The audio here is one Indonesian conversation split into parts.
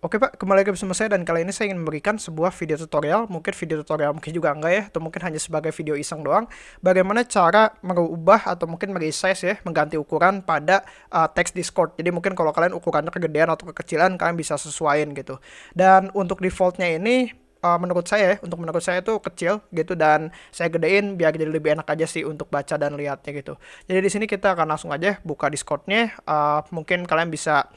Oke Pak, kembali lagi bersama saya dan kali ini saya ingin memberikan sebuah video tutorial, mungkin video tutorial mungkin juga enggak ya, atau mungkin hanya sebagai video iseng doang, bagaimana cara merubah atau mungkin meresize ya, mengganti ukuran pada uh, teks Discord. Jadi mungkin kalau kalian ukurannya kegedean atau kekecilan, kalian bisa sesuaiin gitu. Dan untuk defaultnya ini, uh, menurut saya ya, untuk menurut saya itu kecil gitu dan saya gedein biar jadi lebih enak aja sih untuk baca dan lihatnya gitu. Jadi di sini kita akan langsung aja buka Discordnya, uh, mungkin kalian bisa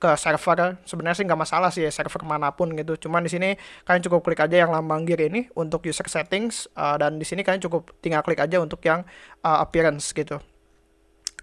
ke server sebenarnya sih nggak masalah sih ya server mana pun gitu. Cuman di sini kalian cukup klik aja yang lambang gear ini untuk user settings uh, dan di sini kalian cukup tinggal klik aja untuk yang uh, appearance gitu.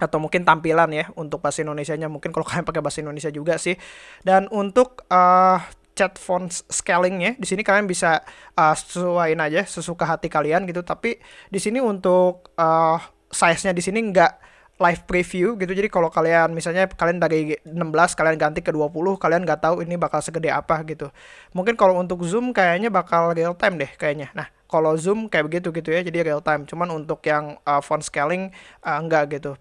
Atau mungkin tampilan ya untuk bahasa Indonesia-nya. Mungkin kalau kalian pakai bahasa Indonesia juga sih. Dan untuk uh, chat font scalingnya di sini kalian bisa uh, sesuaiin aja sesuka hati kalian gitu. Tapi di sini untuk uh, size-nya di sini nggak live preview gitu. Jadi kalau kalian misalnya kalian dari 16 kalian ganti ke 20, kalian nggak tahu ini bakal segede apa gitu. Mungkin kalau untuk Zoom kayaknya bakal real time deh kayaknya. Nah, kalau Zoom kayak begitu gitu ya, jadi real time. Cuman untuk yang uh, font scaling uh, enggak gitu.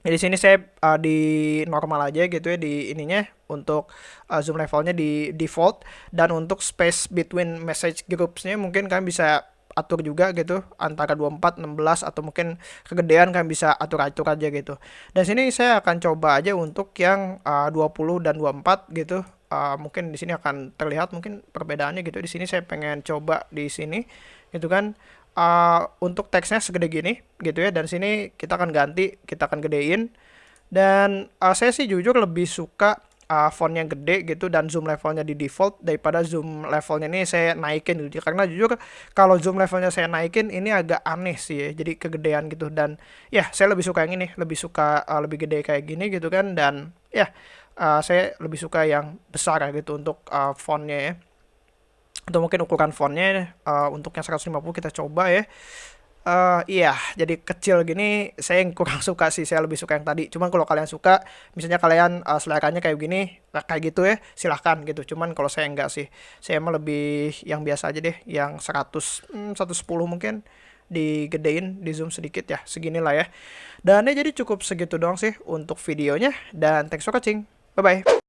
Jadi sini saya uh, di normal aja gitu ya di ininya untuk uh, zoom levelnya di default dan untuk space between message groupsnya mungkin kalian bisa atur juga gitu antara 24 16 atau mungkin kegedean kan bisa atur-atur aja gitu. Dan sini saya akan coba aja untuk yang uh, 20 dan 24 gitu. Uh, mungkin di sini akan terlihat mungkin perbedaannya gitu. Di sini saya pengen coba di sini gitu kan uh, untuk teksnya segede gini gitu ya dan sini kita akan ganti kita akan gedein dan uh, saya sih jujur lebih suka uh, fontnya gede gitu dan zoom levelnya di default daripada zoom levelnya ini saya naikin gitu. Karena jujur kalau zoom levelnya saya naikin ini agak aneh sih ya jadi kegedean gitu. Dan ya saya lebih suka yang ini lebih suka uh, lebih gede kayak gini gitu kan. Dan ya uh, saya lebih suka yang besar ya gitu untuk uh, fontnya ya. Atau mungkin ukuran fontnya uh, untuk yang 150 kita coba ya Uh, iya, jadi kecil gini saya yang kurang suka sih, saya lebih suka yang tadi. Cuman kalau kalian suka, misalnya kalian uh, seleranya kayak gini, kayak gitu ya, silahkan gitu. Cuman kalau saya enggak sih, saya emang lebih yang biasa aja deh, yang 100, hmm, 110 mungkin digedein, di zoom sedikit ya, seginilah ya. Dan ya jadi cukup segitu doang sih untuk videonya, dan thanks for watching, bye-bye.